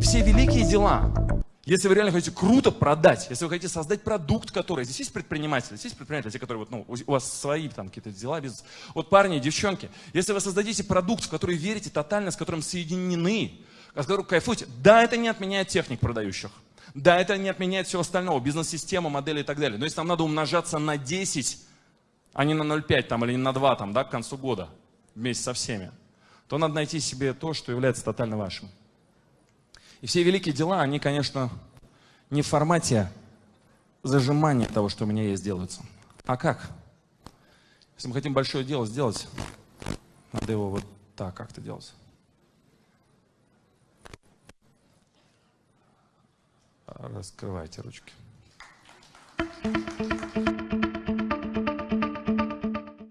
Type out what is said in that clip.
все великие дела, если вы реально хотите круто продать, если вы хотите создать продукт, который... Здесь есть предприниматели, здесь есть предприниматели, те, которые вот, ну, у вас свои там какие-то дела, бизнес. Вот парни, девчонки, если вы создадите продукт, в который верите тотально, с которым соединены, с которым кайфуете, да, это не отменяет техник продающих. Да, это не отменяет всего остального, бизнес-система, модели и так далее. Но если нам надо умножаться на 10, а не на 0,5 там, или не на 2 там, да, к концу года, вместе со всеми, то надо найти себе то, что является тотально вашим. И все великие дела, они, конечно, не в формате зажимания того, что у меня есть, делаются. А как? Если мы хотим большое дело сделать, надо его вот так как-то делать. Раскрывайте ручки.